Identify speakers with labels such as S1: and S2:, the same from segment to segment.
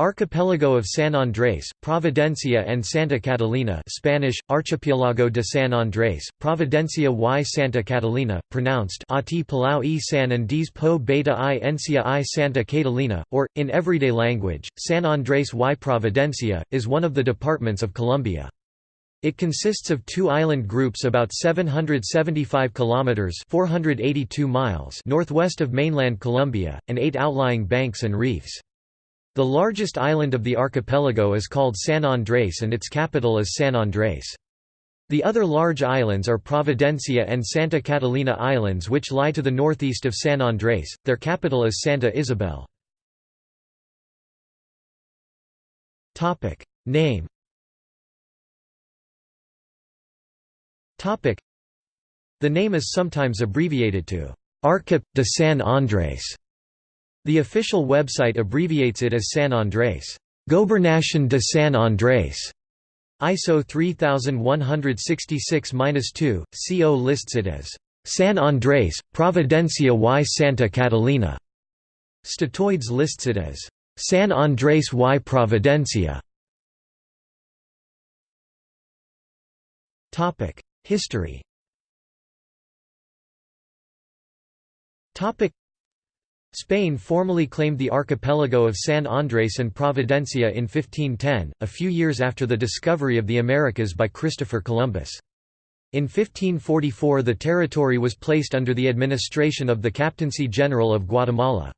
S1: Archipelago of San Andrés, Providencia and Santa Catalina Spanish, Archipiélago de San Andrés, Providencia y Santa Catalina, pronounced Ati Palau y San Andrés po beta i Encia i Santa Catalina, or, in everyday language, San Andrés y Providencia, is one of the departments of Colombia. It consists of two island groups about 775 kilometers (482 miles) northwest of mainland Colombia and eight outlying banks and reefs. The largest island of the archipelago is called San Andrés and its capital is San Andrés. The other large islands are Providencia and Santa Catalina Islands which lie to the northeast of San Andrés, their capital is Santa Isabel. Name The name is sometimes abbreviated to Archip de San Andrés the official website abbreviates it as San Andrés, Gobernación de San Andrés. ISO 3166-2, CO lists it as San Andrés, Providencia y Santa Catalina. Statoids lists it as San Andrés y Providencia. History Spain formally claimed the archipelago of San Andrés and Providencia in 1510, a few years after the discovery of the Americas by Christopher Columbus. In 1544 the territory was placed under the administration of the Captaincy General of Guatemala.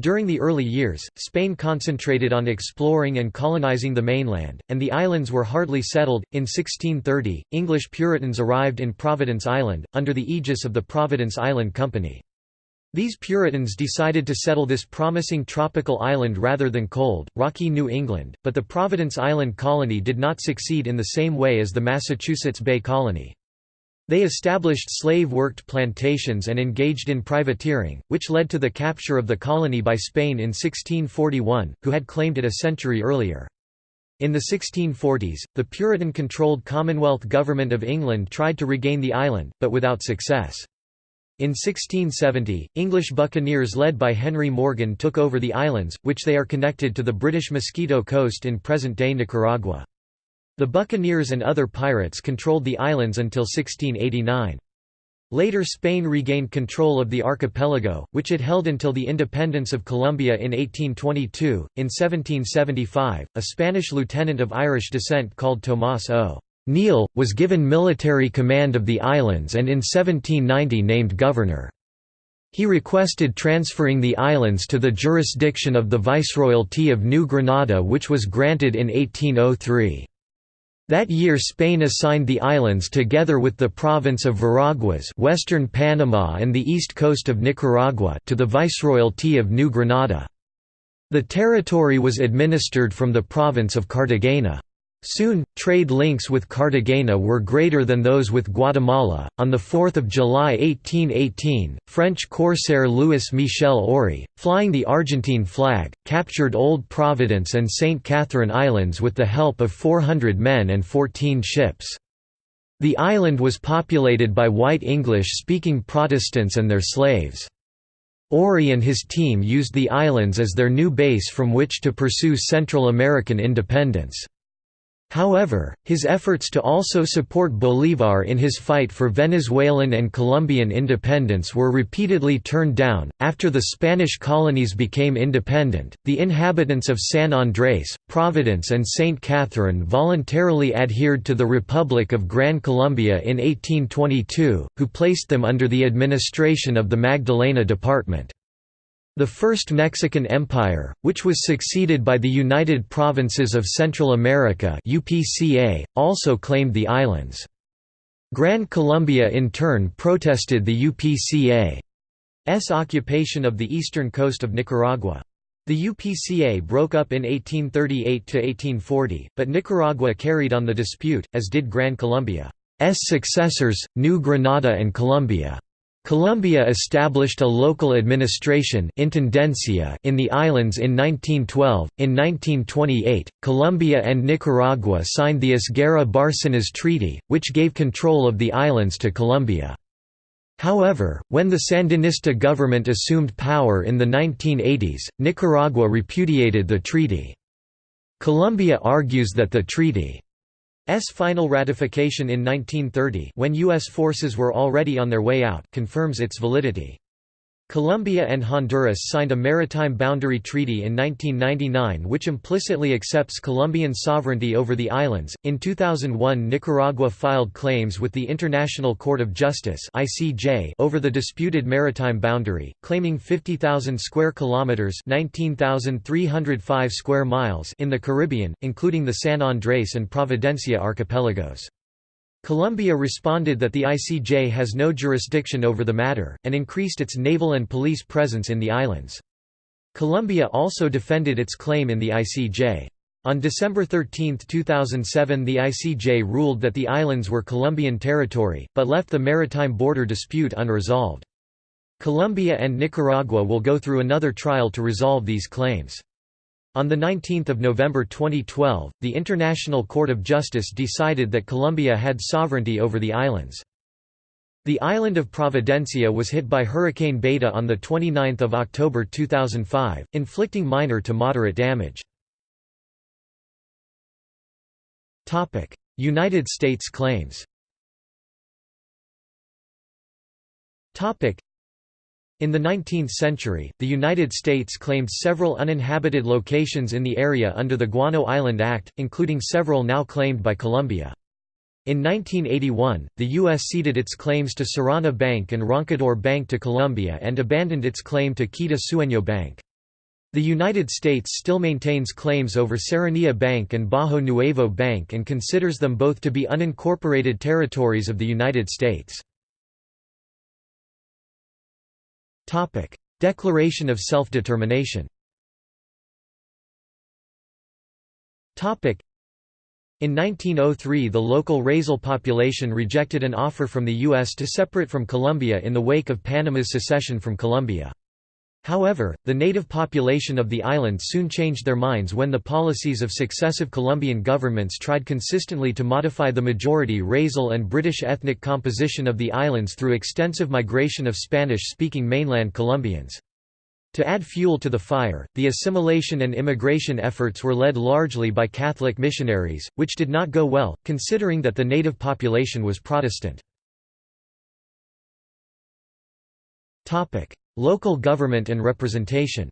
S1: During the early years, Spain concentrated on exploring and colonizing the mainland, and the islands were hardly settled. In 1630, English Puritans arrived in Providence Island, under the aegis of the Providence Island Company. These Puritans decided to settle this promising tropical island rather than cold, rocky New England, but the Providence Island colony did not succeed in the same way as the Massachusetts Bay Colony. They established slave-worked plantations and engaged in privateering, which led to the capture of the colony by Spain in 1641, who had claimed it a century earlier. In the 1640s, the Puritan-controlled Commonwealth Government of England tried to regain the island, but without success. In 1670, English buccaneers led by Henry Morgan took over the islands, which they are connected to the British Mosquito Coast in present-day Nicaragua. The buccaneers and other pirates controlled the islands until 1689. Later Spain regained control of the archipelago, which it held until the independence of Colombia in 1822. In 1775, a Spanish lieutenant of Irish descent called Tomás O. Neal, was given military command of the islands and in 1790 named governor. He requested transferring the islands to the jurisdiction of the Viceroyalty of New Granada which was granted in 1803. That year Spain assigned the islands together with the province of Veraguas western Panama and the east coast of Nicaragua to the Viceroyalty of New Granada. The territory was administered from the province of Cartagena. Soon, trade links with Cartagena were greater than those with Guatemala. On 4 July 1818, French corsair Louis Michel Aury, flying the Argentine flag, captured Old Providence and St. Catherine Islands with the help of 400 men and 14 ships. The island was populated by white English-speaking Protestants and their slaves. Aury and his team used the islands as their new base from which to pursue Central American independence. However, his efforts to also support Bolívar in his fight for Venezuelan and Colombian independence were repeatedly turned down. After the Spanish colonies became independent, the inhabitants of San Andrés, Providence, and St. Catherine voluntarily adhered to the Republic of Gran Colombia in 1822, who placed them under the administration of the Magdalena Department. The First Mexican Empire, which was succeeded by the United Provinces of Central America UPCA, also claimed the islands. Gran Colombia in turn protested the UPCA's occupation of the eastern coast of Nicaragua. The UPCA broke up in 1838–1840, but Nicaragua carried on the dispute, as did Gran Colombia's successors, New Granada and Colombia. Colombia established a local administration intendencia in the islands in 1912. In 1928, Colombia and Nicaragua signed the Esguerra-Bárcenas Treaty, which gave control of the islands to Colombia. However, when the Sandinista government assumed power in the 1980s, Nicaragua repudiated the treaty. Colombia argues that the treaty's final ratification in 1930 when U.S. forces were already on their way out confirms its validity. Colombia and Honduras signed a maritime boundary treaty in 1999 which implicitly accepts Colombian sovereignty over the islands. In 2001, Nicaragua filed claims with the International Court of Justice (ICJ) over the disputed maritime boundary, claiming 50,000 square kilometers (19,305 square miles) in the Caribbean, including the San Andrés and Providencia archipelagos. Colombia responded that the ICJ has no jurisdiction over the matter, and increased its naval and police presence in the islands. Colombia also defended its claim in the ICJ. On December 13, 2007 the ICJ ruled that the islands were Colombian territory, but left the maritime border dispute unresolved. Colombia and Nicaragua will go through another trial to resolve these claims. On 19 November 2012, the International Court of Justice decided that Colombia had sovereignty over the islands. The island of Providencia was hit by Hurricane Beta on 29 October 2005, inflicting minor to moderate damage. United States claims in the 19th century, the United States claimed several uninhabited locations in the area under the Guano Island Act, including several now claimed by Colombia. In 1981, the U.S. ceded its claims to Serrana Bank and Roncador Bank to Colombia and abandoned its claim to Quita Sueño Bank. The United States still maintains claims over Serranilla Bank and Bajo Nuevo Bank and considers them both to be unincorporated territories of the United States. Topic: Declaration of Self-Determination. Topic: In 1903 the local Raizal population rejected an offer from the U.S. to separate from Colombia in the wake of Panama's secession from Colombia. However, the native population of the island soon changed their minds when the policies of successive Colombian governments tried consistently to modify the majority Raizal and British ethnic composition of the islands through extensive migration of Spanish-speaking mainland Colombians. To add fuel to the fire, the assimilation and immigration efforts were led largely by Catholic missionaries, which did not go well, considering that the native population was Protestant. Local government and representation.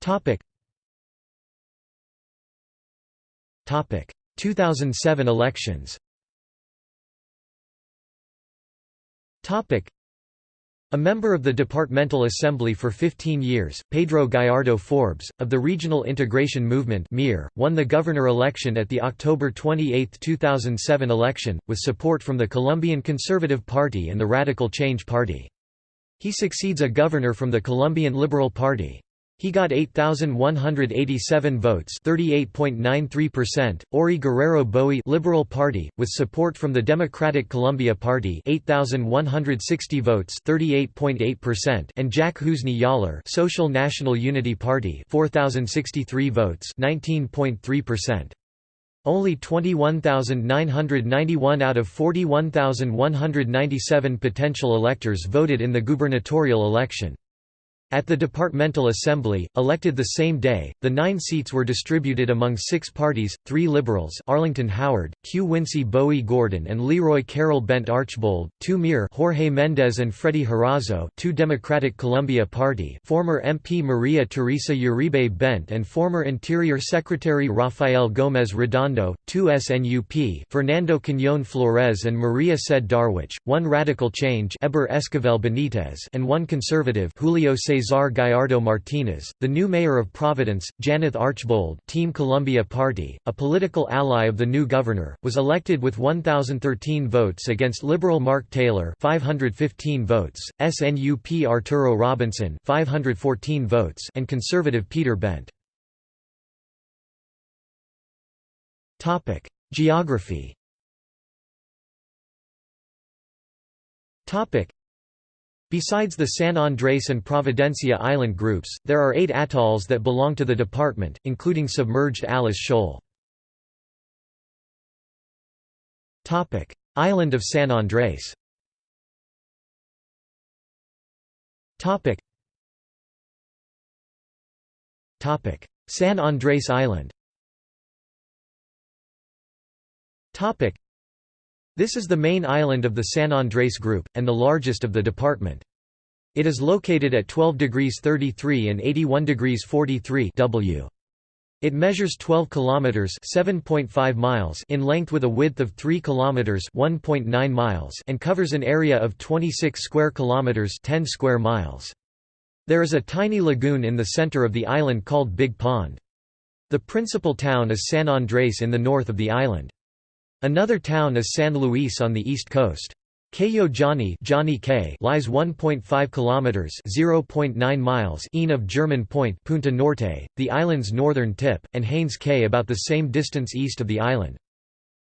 S1: Topic. 2007 elections. Topic a member of the Departmental Assembly for 15 years, Pedro Gallardo Forbes, of the Regional Integration Movement won the governor election at the October 28, 2007 election, with support from the Colombian Conservative Party and the Radical Change Party. He succeeds a governor from the Colombian Liberal Party. He got 8,187 votes 38.93%. Ori Guerrero Bowie Liberal Party, with support from the Democratic Colombia Party 8,160 votes 38.8% and Jack Housni Jaller Social National Unity Party 4,063 votes 19.3%. Only 21,991 out of 41,197 potential electors voted in the gubernatorial election. At the departmental assembly, elected the same day, the nine seats were distributed among six parties, three Liberals Arlington Howard, Hugh Wincy Bowie Gordon and Leroy Carroll Bent Archbold, two MIR Jorge Mendez and Freddy Harazo, two Democratic Colombia Party former MP Maria Teresa Uribe Bent and former Interior Secretary Rafael Gómez Redondo, two SNUP Fernando Cañón Flores and Maria Ced Darwich, one Radical Change Eber Esquivel Benitez and one Conservative Julio Cesar Gallardo Martinez, the new mayor of Providence, Janeth Archbold Team Colombia Party, a political ally of the new governor, was elected with 1,013 votes against Liberal Mark Taylor 515 votes, SNUP Arturo Robinson 514 votes and Conservative Peter Bent. Geography Besides the San Andrés and Providencia island groups, there are eight atolls that belong to the department, including submerged Alice Shoal. Island of San Andrés San Andrés Island This is the main island of the San Andrés group, and the largest of the department. It is located at 12 degrees 33 and 81 degrees 43 W. It measures 12 kilometers (7.5 miles) in length with a width of 3 kilometers (1.9 miles) and covers an area of 26 square kilometers (10 square miles). There is a tiny lagoon in the center of the island called Big Pond. The principal town is San Andrés in the north of the island. Another town is San Luis on the east coast. Cayo Johnny, Johnny Cay lies 1.5 kilometers (0.9 miles) east of German Point, Punta Norte, the island's northern tip, and Haines Cay about the same distance east of the island.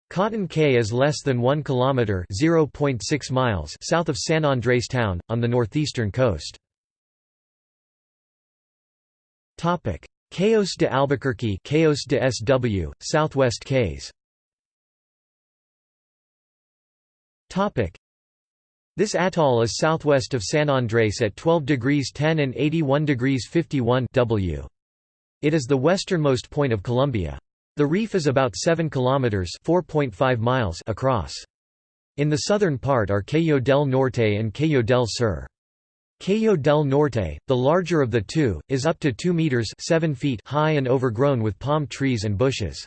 S1: Cotton Cay is less than 1 kilometer (0.6 miles) south of San Andres town on the northeastern coast. Topic: Cayos de Albuquerque, Cayos de SW, Southwest Cays. Topic: this atoll is southwest of San Andrés at 12 degrees 10 and 81 degrees 51 W. It is the westernmost point of Colombia. The reef is about 7 kilometers (4.5 miles) across. In the southern part are Cayo del Norte and Cayo del Sur. Cayo del Norte, the larger of the two, is up to 2 meters (7 feet) high and overgrown with palm trees and bushes.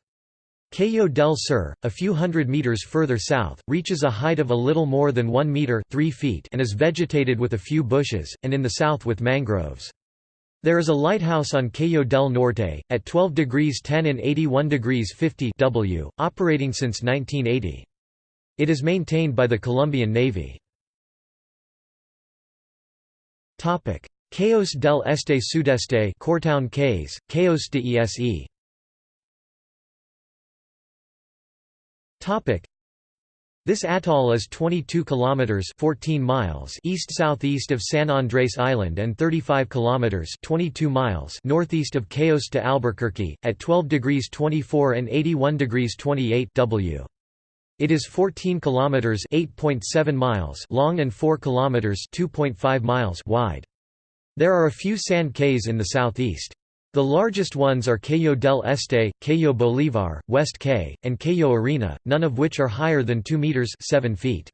S1: Cayo del Sur, a few hundred meters further south, reaches a height of a little more than 1 meter 3 feet and is vegetated with a few bushes, and in the south with mangroves. There is a lighthouse on Cayo del Norte, at 12 degrees 10 and 81 degrees 50 W, operating since 1980. It is maintained by the Colombian Navy. Cayos del Este Sudeste Courtown Cays, Cayos de Ese Topic. This atoll is 22 kilometers 14 miles east-southeast of San Andres Island and 35 kilometers 22 miles northeast of Cayos de Albuquerque at 12 degrees 24 and 81 degrees 28 W. It is 14 kilometers 8.7 miles long and 4 kilometers 2.5 miles wide. There are a few sand cays in the southeast. The largest ones are Cayo del Este, Cayo Bolivar, West Cay, and Cayo Arena, none of which are higher than 2 meters 7 feet.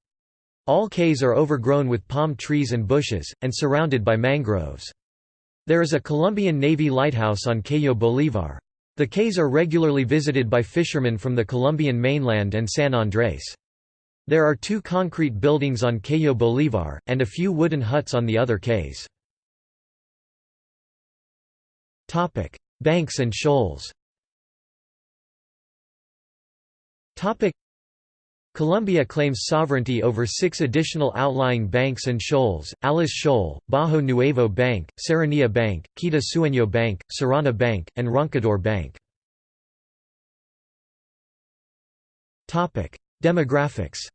S1: All cays are overgrown with palm trees and bushes, and surrounded by mangroves. There is a Colombian Navy lighthouse on Cayo Bolivar. The cays are regularly visited by fishermen from the Colombian mainland and San Andrés. There are two concrete buildings on Cayo Bolivar, and a few wooden huts on the other cays. Topic: Banks and shoals. Topic: Colombia claims sovereignty over six additional outlying banks and shoals, Alice Shoal, Bajo Nuevo Bank, Serranilla Bank, Quita Sueño Bank, Serrana Bank, and Roncador Bank. Demographics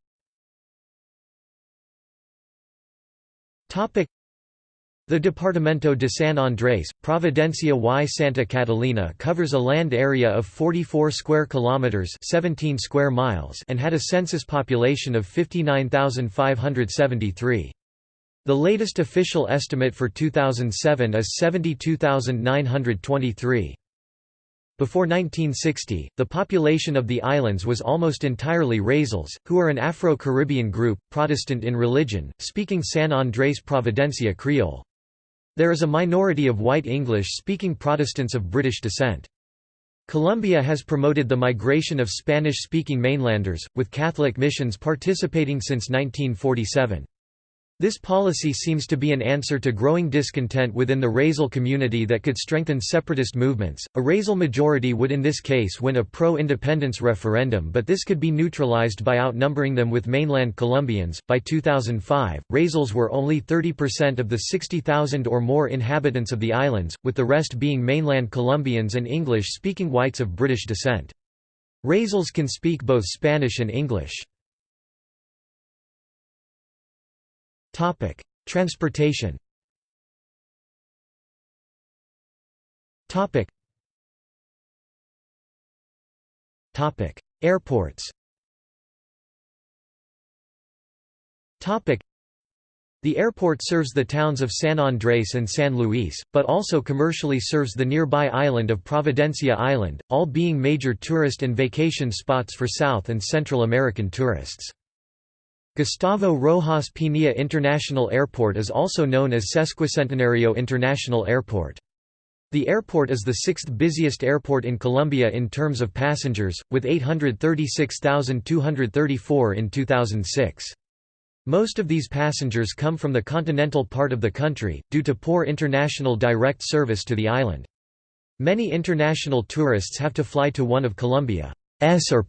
S1: the Departamento de San Andrés, Providencia y Santa Catalina covers a land area of 44 square kilometers, 17 square miles, and had a census population of 59,573. The latest official estimate for 2007 is 72,923. Before 1960, the population of the islands was almost entirely Raizals, who are an Afro-Caribbean group, Protestant in religion, speaking San Andrés Providencia Creole. There is a minority of white English-speaking Protestants of British descent. Colombia has promoted the migration of Spanish-speaking mainlanders, with Catholic missions participating since 1947. This policy seems to be an answer to growing discontent within the Raizal community that could strengthen separatist movements. A Raizal majority would in this case win a pro-independence referendum, but this could be neutralized by outnumbering them with mainland Colombians. By 2005, Raizals were only 30% of the 60,000 or more inhabitants of the islands, with the rest being mainland Colombians and English-speaking whites of British descent. Raizals can speak both Spanish and English. Topic: Transportation. Topic. Topic: Airports. Topic. The airport serves the towns of San Andres and San Luis, but also commercially serves the nearby island of Providencia Island, all being major tourist and vacation spots for South and Central American tourists. Gustavo Rojas Pinilla International Airport is also known as Sesquicentenario International Airport. The airport is the sixth busiest airport in Colombia in terms of passengers, with 836,234 in 2006. Most of these passengers come from the continental part of the country, due to poor international direct service to the island. Many international tourists have to fly to one of Colombia's or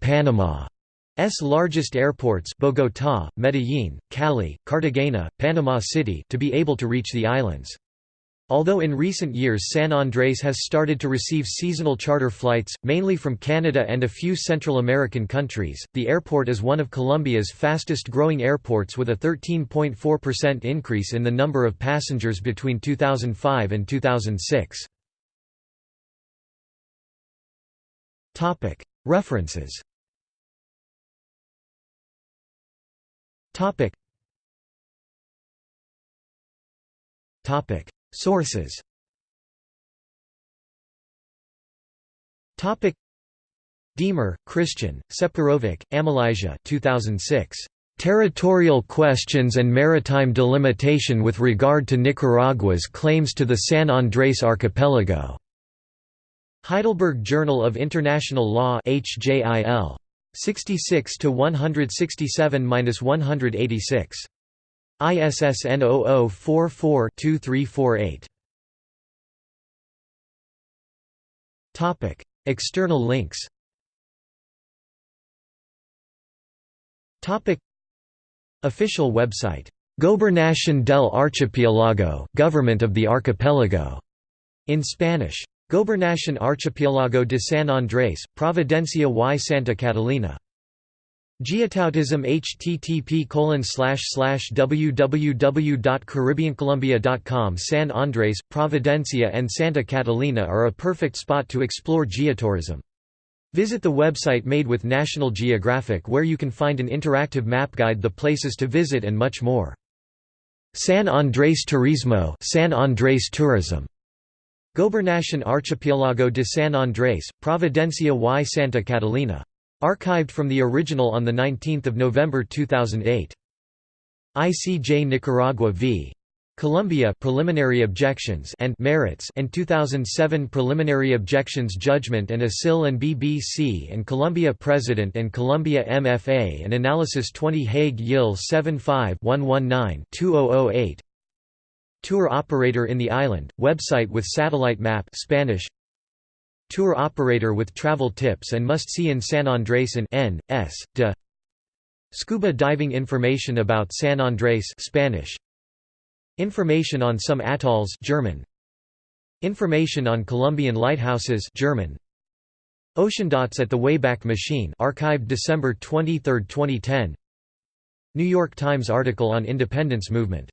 S1: Panama's largest airports Bogotá, Medellín, Cali, Cartagena, Panama City to be able to reach the islands. Although in recent years San Andres has started to receive seasonal charter flights, mainly from Canada and a few Central American countries, the airport is one of Colombia's fastest growing airports with a 13.4% increase in the number of passengers between 2005 and 2006. References Topic Sources Topic Diemer, Christian, Separovic, Amalijah 2006. Territorial Questions and Maritime Delimitation with Regard to Nicaragua's Claims to the San Andrés Archipelago. Heidelberg Journal of International Law HJIL. 66 to 167-186. ISSN 0044-2348. Topic: External links. Topic: Official website. Gobernación del Archipiélago, Government of the Archipelago, in Spanish. Gobernación Archipiélago de San Andrés, Providencia y Santa Catalina. Geotourism http www.caribbeancolombia.com San Andres, Providencia and Santa Catalina are a perfect spot to explore geotourism. Visit the website made with National Geographic where you can find an interactive map guide the places to visit and much more. San Andrés Turismo San Andrés Tourism Gobernación Archipiélago de San Andrés, Providencia y Santa Catalina Archived from the original on 19 November 2008. ICJ Nicaragua v. Colombia preliminary objections and merits and 2007 preliminary objections judgment and ASIL and BBC and Colombia President and Colombia MFA and analysis 20 Hague Yil 75-119-2008 Tour operator in the island website with satellite map Spanish Tour operator with travel tips and must-see in San Andrés and N. S. de Scuba diving information about San Andrés Spanish Information on some atolls German Information on Colombian lighthouses German Oceandots at the Wayback Machine archived December 23, 2010 New York Times article on independence movement